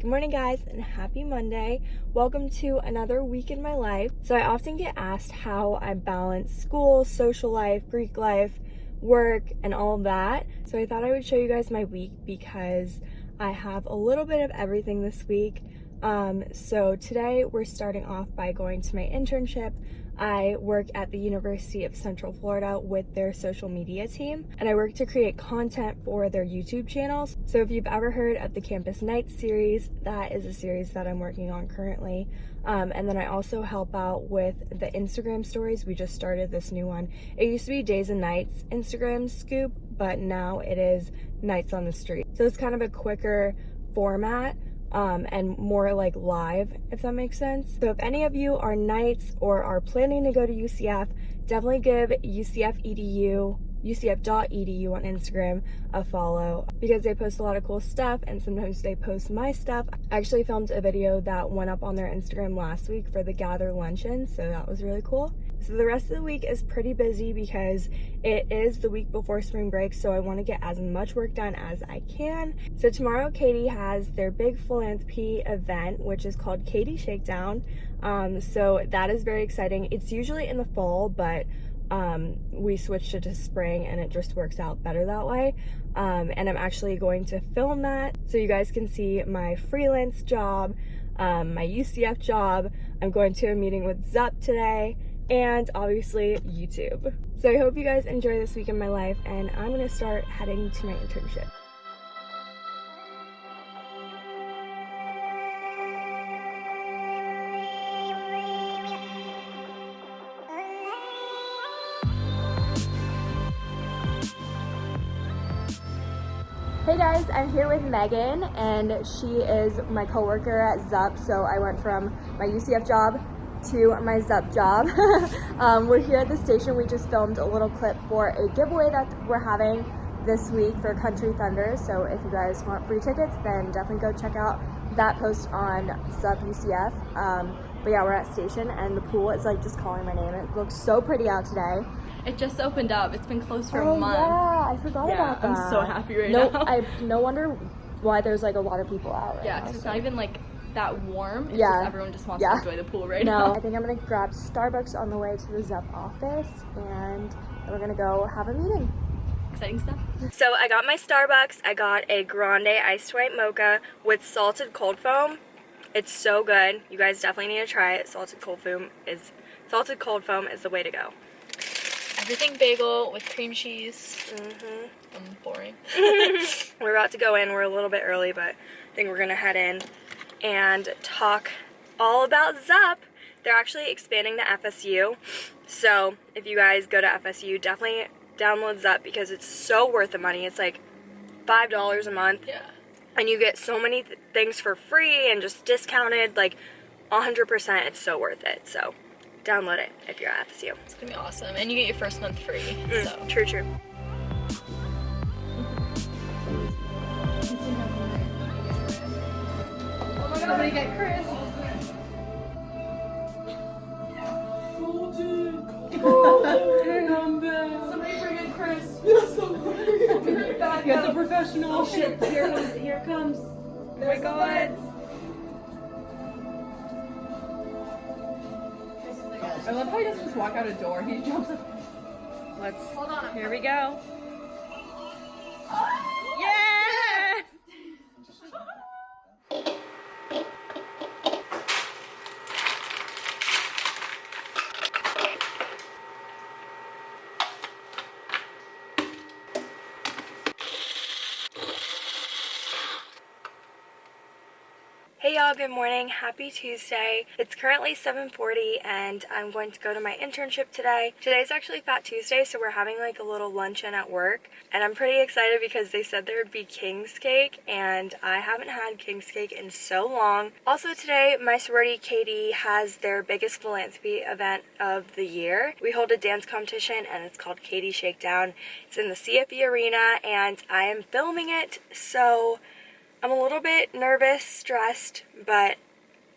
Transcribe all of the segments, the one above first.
Good morning guys and happy Monday. Welcome to another week in my life. So I often get asked how I balance school, social life, Greek life, work, and all that. So I thought I would show you guys my week because I have a little bit of everything this week. Um, so today we're starting off by going to my internship. I work at the University of Central Florida with their social media team, and I work to create content for their YouTube channels. So if you've ever heard of the Campus Nights series, that is a series that I'm working on currently. Um, and then I also help out with the Instagram stories. We just started this new one. It used to be Days and Nights Instagram scoop, but now it is Knights on the Street. So it's kind of a quicker format um, and more like live, if that makes sense. So if any of you are Knights or are planning to go to UCF, definitely give UCF EDU ucf.edu on Instagram a follow because they post a lot of cool stuff and sometimes they post my stuff. I actually filmed a video that went up on their Instagram last week for the Gather Luncheon, so that was really cool. So the rest of the week is pretty busy because it is the week before spring break, so I want to get as much work done as I can. So tomorrow, KD has their big philanthropy event, which is called KD Shakedown. Um, so that is very exciting. It's usually in the fall, but um, we switched it to spring and it just works out better that way. Um, and I'm actually going to film that so you guys can see my freelance job, um, my UCF job. I'm going to a meeting with ZUP today and obviously YouTube. So I hope you guys enjoy this week in my life and I'm gonna start heading to my internship. Hey guys, I'm here with Megan and she is my coworker at ZUP. So I went from my UCF job to my ZUP job. um, we're here at the station. We just filmed a little clip for a giveaway that we're having this week for Country Thunder. So if you guys want free tickets, then definitely go check out that post on ZUP UCF. Um, but yeah, we're at station and the pool is like just calling my name. It looks so pretty out today. It just opened up. It's been closed for oh, a month. yeah, I forgot yeah, about that. I'm so happy right no, now. I no wonder why there's like a lot of people out right yeah, now. because it's so. not even like that warm. It's Yeah. just everyone just wants Yeah. to enjoy the pool right no, now. I think I'm gonna grab Starbucks on the way to the Zup office and then we're gonna go have a meeting. Exciting stuff. So I got my Starbucks. I got a grande iced white mocha with salted cold foam. It's so good. You guys definitely need to try it. Salted cold foam is salted cold foam is the way to go. Everything bagel with cream cheese. Mm -hmm. I'm boring. We're about to go in. We're a little bit early, but I think we're gonna head in and talk all about ZUP. They're actually expanding to FSU. So if you guys go to FSU, definitely download ZUP because it's so worth the money. It's like $5 a month. Yeah. and you get so many th things for free and just discounted like 100% it's so worth it so download it if you're at FSU It's gonna be awesome. And you get your first month free. Mm, So true true somebody get Chris. Golden, golden, come back. Somebody bring in Chris. Yes, somebody. Get the professional. Oh shit! Here comes. Here comes. Oh my god. I love how he doesn't just walk out a door. He jumps. Up. Let's. Hold on. Here we go. Morning. Happy Tuesday. It's currently 7:40 and I'm going to go to my internship today. Today's actually Fat Tuesday, so we're having like a little luncheon at work, and I'm pretty excited because they said there would be King's cake and I haven't had King's cake in so long. Also today, my sorority KD has their biggest philanthropy event of the year. We hold a dance competition and it's called KD Shakedown. It's in the CFE arena and I am filming it, so I'm a little bit nervous, stressed, but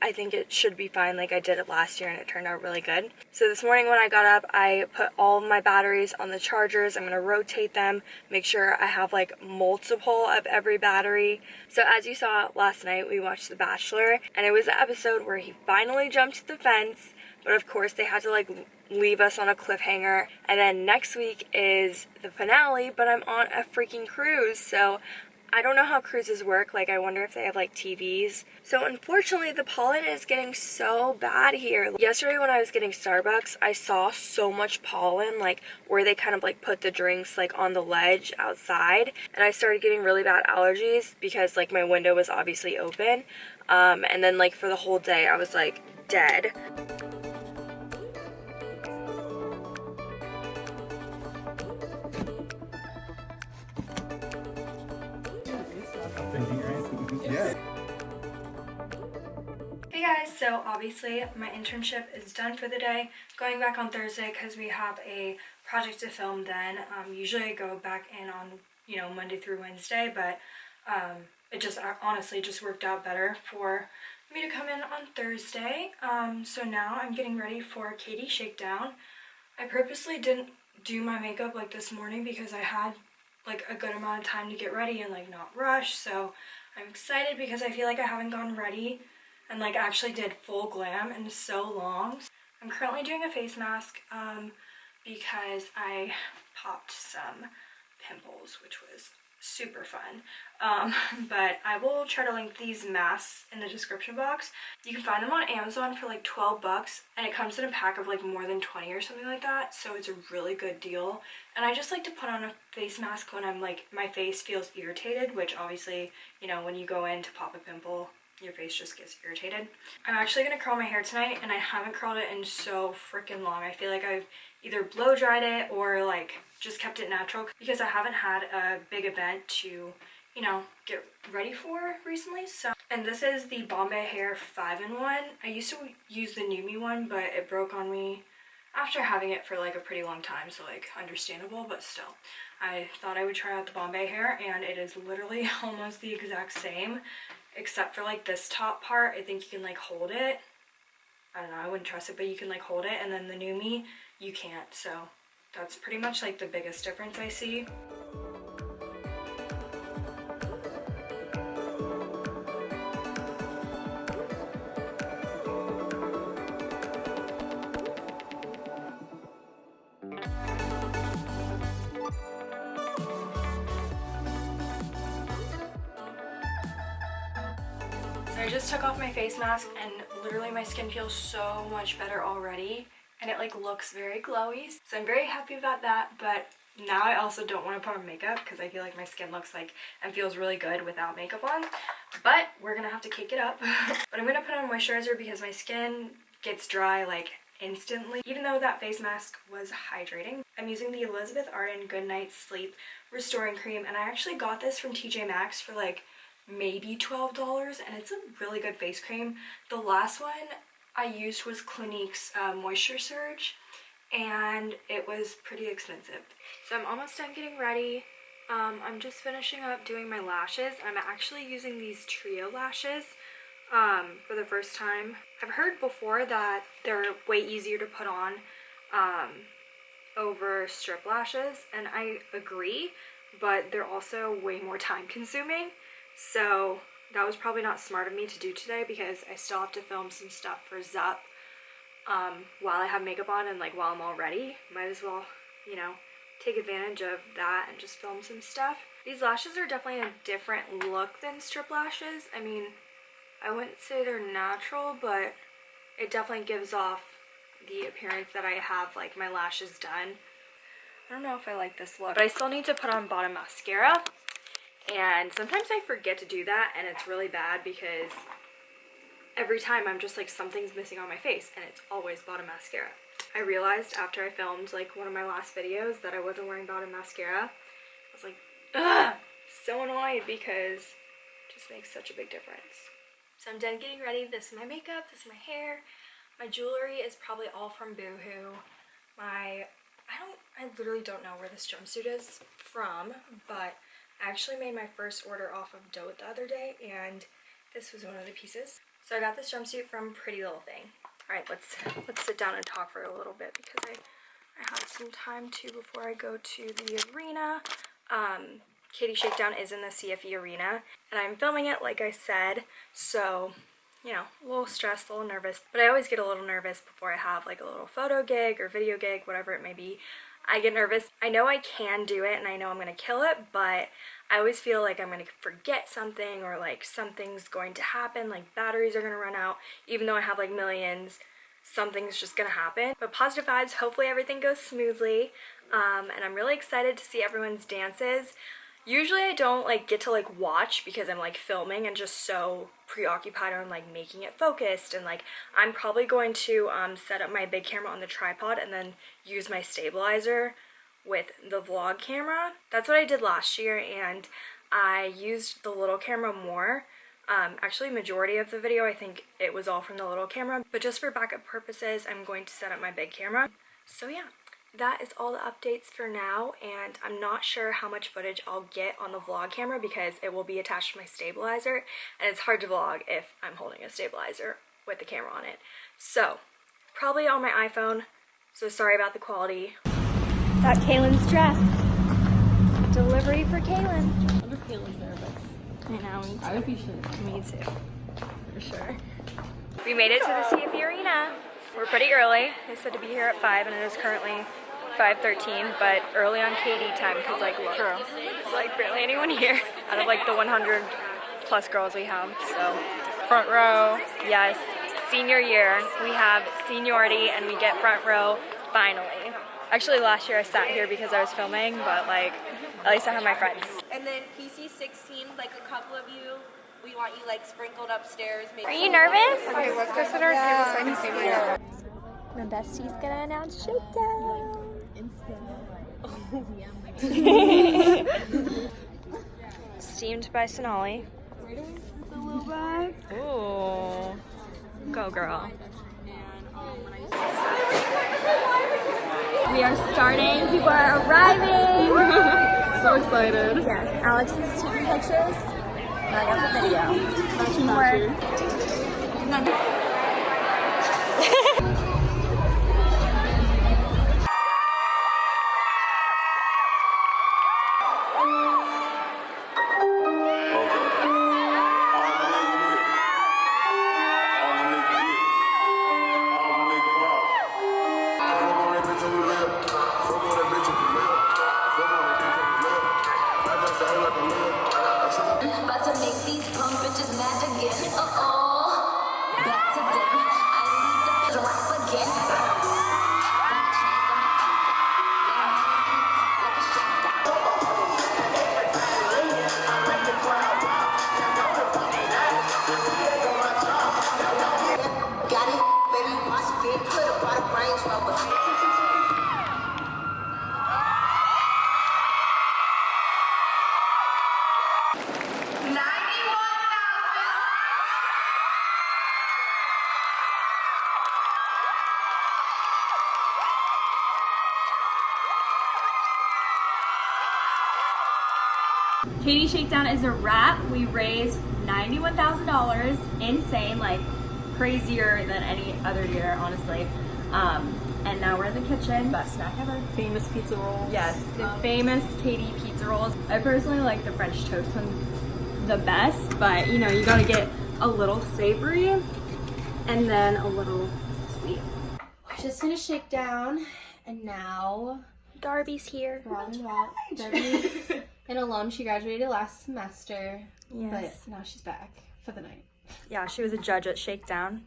I think it should be fine like I did it last year and it turned out really good. So this morning when I got up, I put all my batteries on the chargers. I'm going to rotate them, make sure I have like multiple of every battery. So as you saw last night, we watched The Bachelor and it was the episode where he finally jumped the fence, but of course they had to like leave us on a cliffhanger. And then next week is the finale, but I'm on a freaking cruise. So I don't know how cruises work. Like, I wonder if they have like TVs. So, unfortunately, the pollen is getting so bad here. Yesterday, when I was getting Starbucks, I saw so much pollen, like where they kind of like put the drinks like on the ledge outside. And I started getting really bad allergies because like my window was obviously open. Um, and then, like, for the whole day, I was like dead. So obviously my internship is done for the day. Going back on Thursday because we have a project to film then. Um, usually I go back in on, you know, Monday through Wednesday, but um, it just honestly just worked out better for me to come in on Thursday. Um, so now I'm getting ready for KD Shakedown. I purposely didn't do my makeup like this morning because I had like a good amount of time to get ready and like not rush. So I'm excited because I feel like I haven't gotten ready and like actually did full glam in so long. I'm currently doing a face mask um, because I popped some pimples, which was super fun. Um, but I will try to link these masks in the description box. You can find them on Amazon for like 12 bucks and it comes in a pack of like more than 20 or something like that. So it's a really good deal. And I just like to put on a face mask when I'm like, my face feels irritated, which obviously, you know, when you go in to pop a pimple, your face just gets irritated. I'm actually gonna curl my hair tonight and I haven't curled it in so freaking long. I feel like I've either blow dried it or like just kept it natural because I haven't had a big event to, you know, get ready for recently. So, and this is the Bombay Hair 5-in-1. I used to use the NuMe one, but it broke on me after having it for like a pretty long time, so like understandable, but still. I thought I would try out the Bombay hair and it is literally almost the exact same except for like this top part. I think you can like hold it. I don't know, I wouldn't trust it, but you can like hold it and then the NuMe you can't. So that's pretty much like the biggest difference I see. I just took off my face mask and literally my skin feels so much better already and it like looks very glowy. So I'm very happy about that but now I also don't want to put on makeup because I feel like my skin looks like and feels really good without makeup on. But we're gonna have to cake it up. but I'm gonna put on moisturizer because my skin gets dry like instantly. Even though that face mask was hydrating. I'm using the Elizabeth Arden Good Night Sleep Restoring Cream and I actually got this from TJ Maxx for like maybe $12 and it's a really good face cream. The last one I used was Clinique's uh, Moisture Surge and it was pretty expensive. So I'm almost done getting ready. Um, I'm just finishing up doing my lashes. I'm actually using these trio lashes um, for the first time. I've heard before that they're way easier to put on um, over strip lashes and I agree but they're also way more time consuming so that was probably not smart of me to do today because I still have to film some stuff for Zup um, while I have makeup on and like while I'm all ready. Might as well, you know, take advantage of that and just film some stuff. These lashes are definitely a different look than strip lashes. I mean, I wouldn't say they're natural, but it definitely gives off the appearance that I have like my lashes done. I don't know if I like this look, but I still need to put on bottom mascara and sometimes I forget to do that and it's really bad because every time I'm just like something's missing on my face and it's always bottom mascara. I realized after I filmed like one of my last videos that I wasn't wearing bottom mascara. I was like, ugh, so annoyed because it just makes such a big difference. So I'm done getting ready. This is my makeup, this is my hair. My jewelry is probably all from Boohoo. My, I don't, I literally don't know where this jumpsuit is from, but I actually made my first order off of Dote the other day and this was one of the pieces. So I got this jumpsuit from Pretty Little Thing. All right, let's let's sit down and talk for a little bit because I I have some time too before I go to the arena. Um, KD Shakedown is in the CFE arena, and I'm filming it like I said, so you know, a little stressed, a little nervous. But I always get a little nervous before I have like a little photo gig or video gig, whatever it may be. I get nervous. I know I can do it and I know I'm gonna kill it, but I always feel like I'm gonna forget something or like something's going to happen, like batteries are gonna run out, even though I have like millions, something's just gonna happen. But positive vibes, hopefully everything goes smoothly. Um, and I'm really excited to see everyone's dances. Usually I don't like get to like watch because I'm like filming and just so preoccupied on like making it focused and like I'm probably going to um, set up my big camera on the tripod and then use my stabilizer with the vlog camera. That's what I did last year and I used the little camera more. Um, actually majority of the video I think it was all from the little camera but just for backup purposes I'm going to set up my big camera. So yeah that is all the updates for now and I'm not sure how much footage I'll get on the vlog camera because it will be attached to my stabilizer and it's hard to vlog if I'm holding a stabilizer with the camera on it. So probably on my iPhone so sorry about the quality. Got Kaylin's dress. Delivery for Kaylin. I wonder if Kaylin's nervous. I know, me I would be sure. Me too, for sure. We made it to the CFE Arena. We're pretty early. They said to be here at 5 and it is currently 5.13, but early on KD time because like look, there's like barely anyone here out of like the 100 plus girls we have. So front row, yes, senior year. We have seniority and we get front row finally. Actually last year I sat here because I was filming, but like at least I have my friends. And then PC 16, like a couple of you, we want you like sprinkled upstairs. Maybe Are you nervous? Okay, let's go sit our table so I can see my My bestie's gonna announce shakedown. Steamed by Sonali. Ooh. Go girl. We are starting. People are arriving. So excited. yes, Alex is taking pictures. And I got the video. Teamwork. Shakedown a wrap. We raised $91,000. Insane, like crazier than any other year, honestly. Um, and now we're in the kitchen. Best snack ever. Famous pizza rolls. Yes, the famous KD pizza rolls. I personally like the French toast ones the best, but you know, you gotta get a little savory and then a little sweet. Just finished shakedown, and now Darby's here. Robin Rock, Debbie's in alum. She graduated last semester, Yes. but now she's back for the night. Yeah, she was a judge at Shakedown.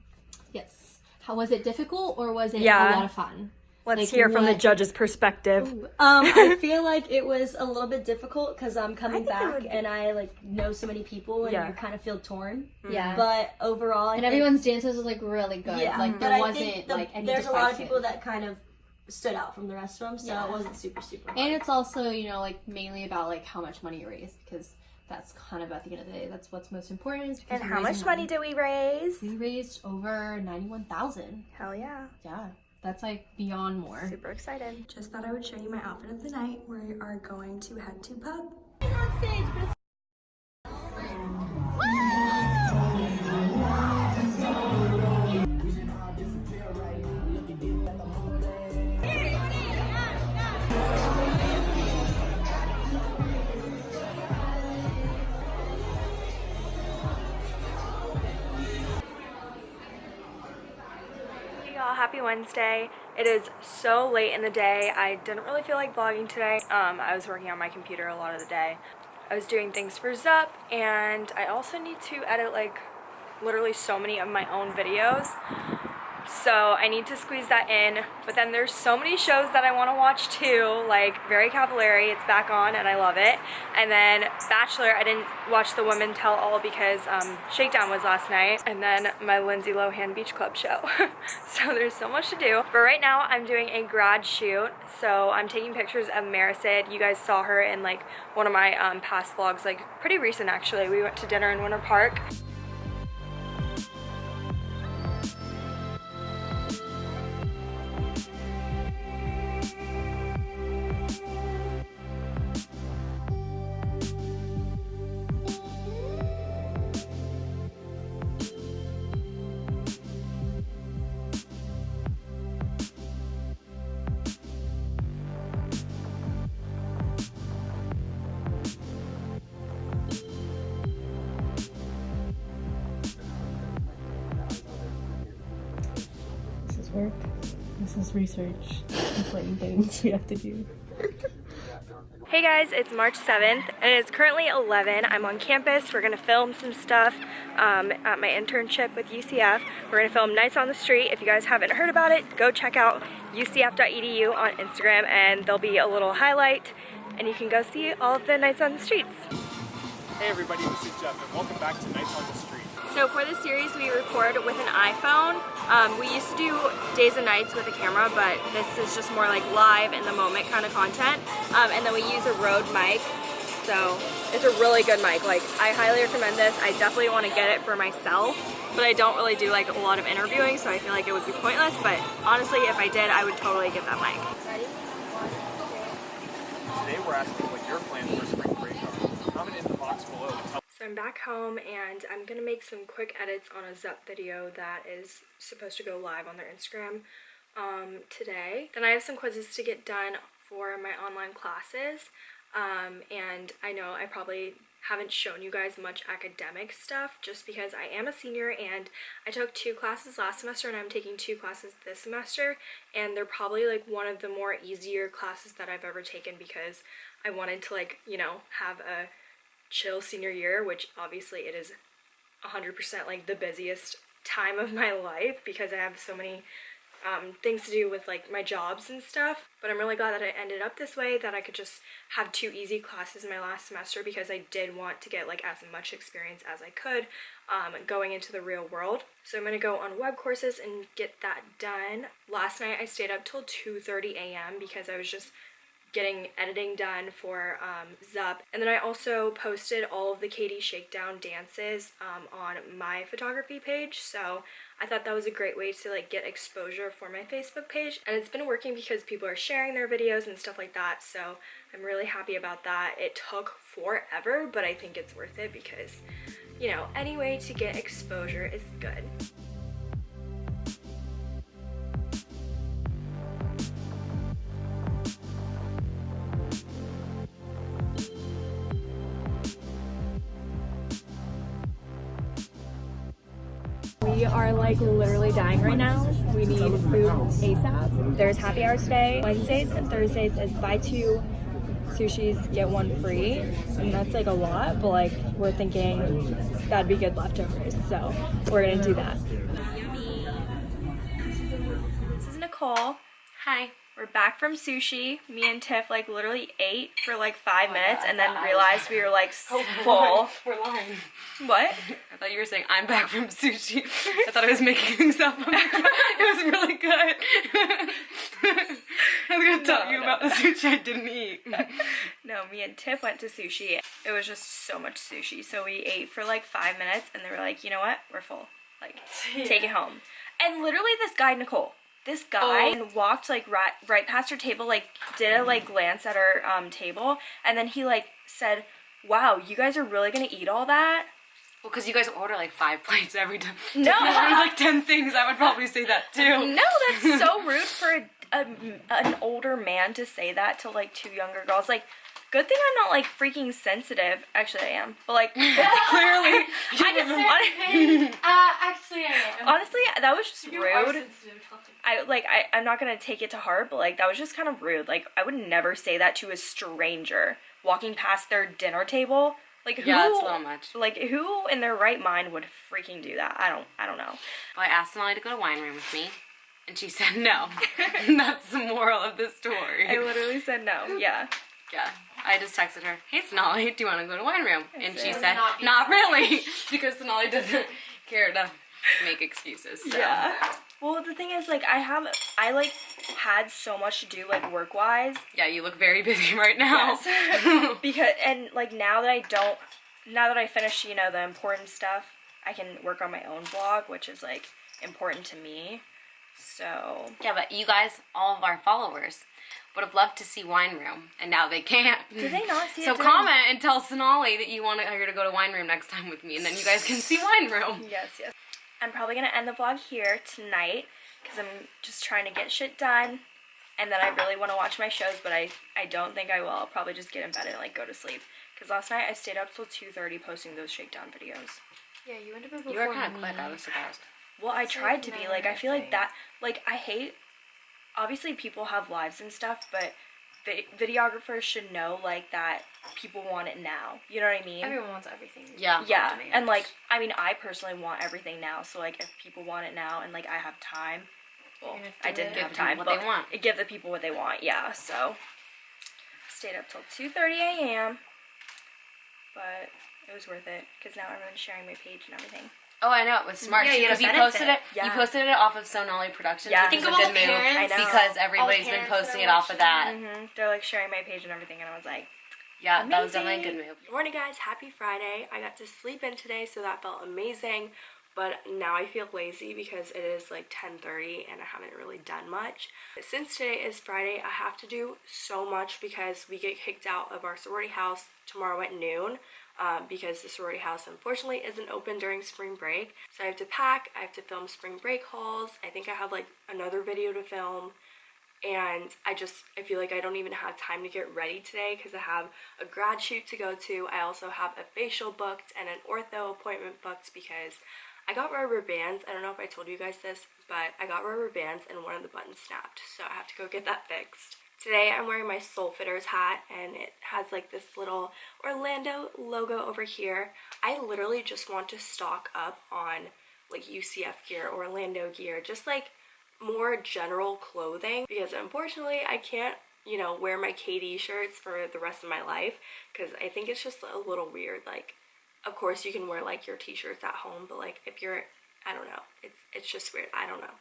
Yes. How was it difficult or was it Yeah. a lot of fun? Let's Like, hear from the judge's perspective. Um, I feel like it was a little bit difficult because I'm coming back be- and I like know so many people and Yeah. you kind of feel torn. Yeah. But overall, I and think- everyone's dances was like really good. yeah, Like there I wasn't think the- like any there's a lot of people that kind of stood out from the rest of them, so Yeah. it wasn't super super. Hard. And it's also, you know, like mainly about like how much money you raise because that's kind of at the end of the day, that's what's most important. Is because And how much raising money did we raise? we raised? Over ninety-one thousand. Hell yeah. Yeah, that's like beyond more. Super excited. Just thought I would show you my outfit of the night. We are going to head to pub. happy Wednesday. It is so late in the day. I didn't really feel like vlogging today. Um, I was working on my computer a lot of the day. I was doing things for Zup and I also need to edit like literally so many of my own videos. So I need to squeeze that in. But then there's so many shows that I want to watch too, like Very Cavallari, it's back on and I love it. And then Bachelor, I didn't watch the Women Tell All because um, Shakedown was last night. And then my Lindsay Lohan Beach Club show. so there's so much to do. But right now I'm doing a grad shoot. So I'm taking pictures of Marisid. You guys saw her in like one of my um, past vlogs, like pretty recent actually. We went to dinner in Winter Park. Research. Important things we have to do. Hey guys, it's March 7th and it's currently 11. I'm on campus. We're gonna film some stuff um, at my internship with UCF. We're gonna film Knights on the Street. If you guys haven't heard about it, go check out ucf.edu on Instagram and there'll be a little highlight and you can go see all of the Knights on the Streets. Hey everybody, this is Jeff and welcome back to Knights on the Street. So for this series, we record with an iPhone. Um, we used to do days and nights with a camera, but this is just more like live in the moment kind of content. Um, and then we use a Rode mic. So it's a really good mic. Like I highly recommend this. I definitely want to get it for myself, but I don't really do like a lot of interviewing, so I feel like it would be pointless. But honestly, if I did, I would totally get that mic. Today we're asking what your plans for spring break are. Comment in the box below So I'm back home and I'm gonna make some quick edits on a Zup video that is supposed to go live on their Instagram um, today. Then I have some quizzes to get done for my online classes. Um, and I know I probably haven't shown you guys much academic stuff just because I am a senior and I took two classes last semester and I'm taking two classes this semester and they're probably like one of the more easier classes that I've ever taken because I wanted to like, you know, have a chill senior year, which obviously it is 100% like the busiest time of my life because I have so many um, things to do with like my jobs and stuff. But I'm really glad that I ended up this way, that I could just have two easy classes in my last semester because I did want to get like as much experience as I could um, going into the real world. So I'm gonna go on web courses and get that done. Last night I stayed up till 2.30 a.m. because I was just getting editing done for um, Zup. And then I also posted all of the KD Shakedown dances um, on my photography page. So I thought that was a great way to like get exposure for my Facebook page. And it's been working because people are sharing their videos and stuff like that. So I'm really happy about that. It took forever, but I think it's worth it because, you know, any way to get exposure is good. Are like literally dying right now. We need food ASAP. There's happy hour today. Wednesdays and Thursdays is buy two sushis, get one free. And that's like a lot, but like we're thinking that'd be good leftovers. So we're gonna do that. This is Nicole. Hi. We're back from sushi. Me and Tiff like literally ate for like five oh minutes and then realized we were like oh full. We're lying. What? I thought you were saying I'm back from sushi. I thought I was making things up. It was really good. I was gonna tell you about the sushi I didn't eat. No, me and Tiff went to sushi. It was just so much sushi. So we ate for like five minutes and they were like, you know what? We're full. Like, take it home. And literally this guy, Nicole, this guy and walked like right, right past her table, like did a like glance at her um, table. And then he like said, wow, you guys are really gonna eat all that? Well, because you guys order like five plates every time. No. Like ten things, I would probably say that too. No, that's so rude for a, a, an older man to say that to like two younger girls. Like, good thing I'm not like freaking sensitive. Actually, I am. But like, clearly, I can say Uh, actually, I am. honestly, that was just You rude. I like I, I'm not gonna take it to heart, but like that was just kind of rude. Like I would never say that to a stranger walking past their dinner table. Like who Yeah, it's a little much. like who in their right mind would freaking do that? I don't I don't know. Well, I asked Sonali to go to wine room with me, and she said no. that's the moral of the story. I literally said no. Yeah. Yeah. I just texted her, hey Sonali, do you want to go to wine room? And she said, "Not not, really, because Sonali doesn't care to make excuses. So. Yeah. Well, the thing is, like, I have, I like had so much to do, like, work wise. Yeah, you look very busy right now. Yes. because, and like, now that I don't, now that I finished, you know, the important stuff, I can work on my own blog, which is, like, important to me. So, Yeah, but you guys, all of our followers, would have loved to see wine room, and now they can't. Did they not see it So during- comment and tell Sonali that you want her to go to wine room next time with me, and then you guys can see wine room. yes, yes. I'm probably gonna end the vlog here tonight because I'm just trying to get shit done. And then I really want to watch my shows, but I, I don't think I will. I'll probably just get in bed and like go to sleep. Because last night I stayed up till 2.30 posting those shakedown videos. Yeah, you went to bed before You were kind me. of quick. I was surprised. Well, I It's tried like to be. Like, I feel like that, like, I hate, obviously people have lives and stuff, but vi- videographers should know, like, that people want it now. You know what I mean? Everyone wants everything. Yeah. yeah, demand. and like, I mean, I personally want everything now. So like, if people want it now and like I have time, well, I didn't it. have Give time, what but they want. give the people what they want. Yeah, so stayed up till two thirty a.m. But it was worth it because now everyone's sharing my page and everything. Oh, I know. It was smart Yeah, too you because you posted it. Yeah. You posted it off of Sonali Productions. Yeah. which Think is of a all good the move I know. because everybody's been posting it off of that. hmm They're like sharing my page and everything, and I was like. Yeah, that was definitely a good move. Good morning guys, happy Friday. I got to sleep in today so that felt amazing. But now I feel lazy because it is like 10:30 and I haven't really done much. Since today is Friday, I have to do so much because we get kicked out of our sorority house tomorrow at noon. Um, because the sorority house unfortunately isn't open during spring break. So I have to pack, I have to film spring break hauls. I think I have like another video to film and I just I feel like I don't even have time to get ready today because I have a grad shoot to go to. I also have a facial booked and an ortho appointment booked because I got rubber bands. I don't know if I told you guys this, but I got rubber bands and one of the buttons snapped, so I have to go get that fixed. Today I'm wearing my Soul Fitters hat and it has like this little Orlando logo over here. I literally just want to stock up on like UCF gear, Orlando gear, just like more general clothing because unfortunately I can't, you know, wear my KD shirts for the rest of my life because I think it's just a little weird. Like, of course you can wear like your t-shirts at home, but like if you're, I don't know, it's, it's just weird. I don't know.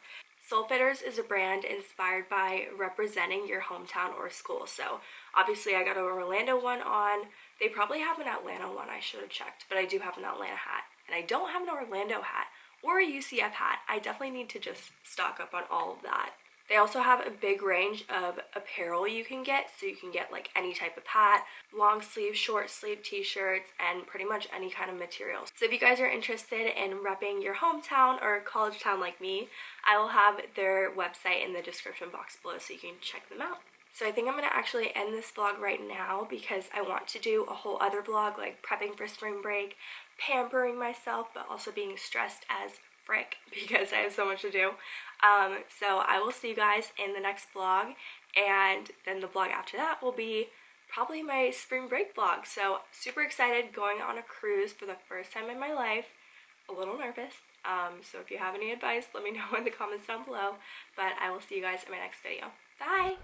Soul Fitters is a brand inspired by representing your hometown or school. So obviously I got an Orlando one on. They probably have an Atlanta one. I should have checked, but I do have an Atlanta hat. And I don't have an Orlando hat or a UCF hat. I definitely need to just stock up on all of that. They also have a big range of apparel you can get, so you can get like any type of hat, long sleeve, short sleeve t-shirts, and pretty much any kind of material. So if you guys are interested in repping your hometown or college town like me, I will have their website in the description box below so you can check them out. So I think I'm going to actually end this vlog right now because I want to do a whole other vlog like prepping for spring break, pampering myself, but also being stressed as frick because I have so much to do. Um, so I will see you guys in the next vlog and then the vlog after that will be probably my spring break vlog. So super excited going on a cruise for the first time in my life. A little nervous. Um, so if you have any advice, let me know in the comments down below. But I will see you guys in my next video. Bye!